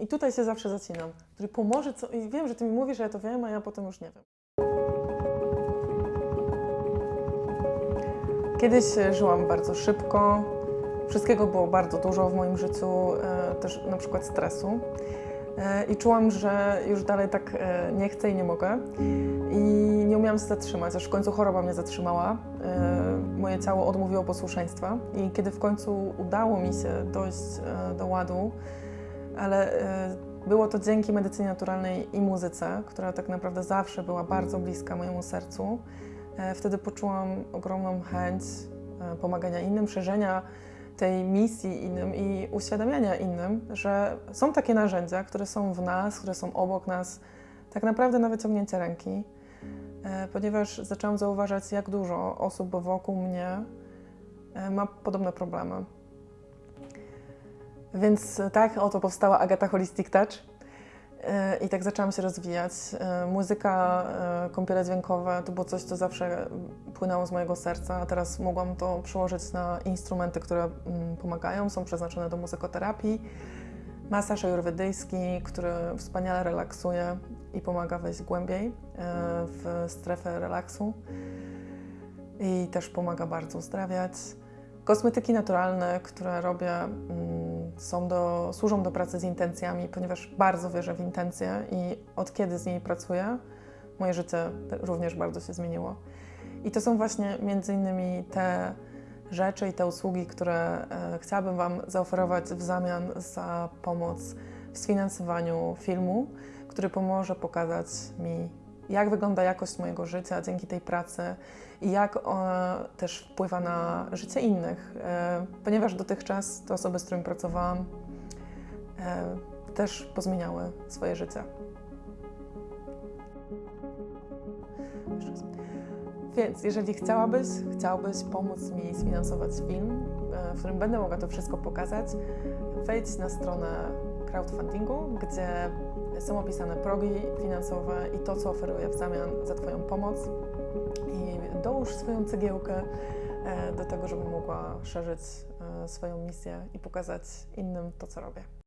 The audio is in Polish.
I tutaj się zawsze zacinam, który pomoże, co... i wiem, że ty mi mówisz, że ja to wiem, a ja potem już nie wiem. Kiedyś e, żyłam bardzo szybko, wszystkiego było bardzo dużo w moim życiu, e, też na przykład stresu. E, I czułam, że już dalej tak nie chcę i nie mogę. I nie umiałam się zatrzymać, aż w końcu choroba mnie zatrzymała. Moje ciało odmówiło posłuszeństwa i kiedy w końcu udało mi się dojść do ładu, ale e, było to dzięki medycynie naturalnej i muzyce, która tak naprawdę zawsze była bardzo bliska mojemu sercu. E, Wtedy poczułam ogromną chęć e, pomagania innym, szerzenia tej misji innym i uświadamiania innym, że są takie narzędzia, które są w nas, które są obok nas, tak naprawdę na wyciągnięcie ręki, ponieważ zaczęłam zauważać, jak dużo osób wokół mnie ma podobne problemy. Więc tak oto powstała Agata Holistic Touch. E, I tak zaczęłam się rozwijać. E, Muzyka, e, kąpiele dźwiękowe to było coś, co zawsze płynęło z mojego serca, a teraz mogłam to przełożyć na instrumenty, które mm, pomagają, są przeznaczone do muzykoterapii. Masaż ajurwedyjski, który wspaniale relaksuje i pomaga wejść głębiej w strefę relaksu i też pomaga bardzo uzdrawiać. Kosmetyki naturalne, które robię, mm, są do, służą do pracy z intencjami, ponieważ bardzo wierzę w intencje i od kiedy z nimi pracuję, moje życie również bardzo się zmieniło. I to są właśnie między innymi te rzeczy i te usługi, które e, chciałabym Wam zaoferować w zamian za pomoc w sfinansowaniu filmu, który pomoże pokazać mi, jak wygląda jakość mojego życia dzięki tej pracy i jak ona też wpływa na życie innych, e, ponieważ dotychczas te osoby, z którymi pracowałam, e, też pozmieniały swoje życie. Więc jeżeli chciałabyś, chciałbyś pomóc mi sfinansować film, e, w którym będę mogła to wszystko pokazać, wejdź na stronę crowdfundingu, gdzie są opisane progi finansowe i to, co oferuję w zamian za Twoją pomoc. I dołóż swoją cegiełkę e, do tego, żebym mogła szerzyć e, swoją misję i pokazać innym to, co robię.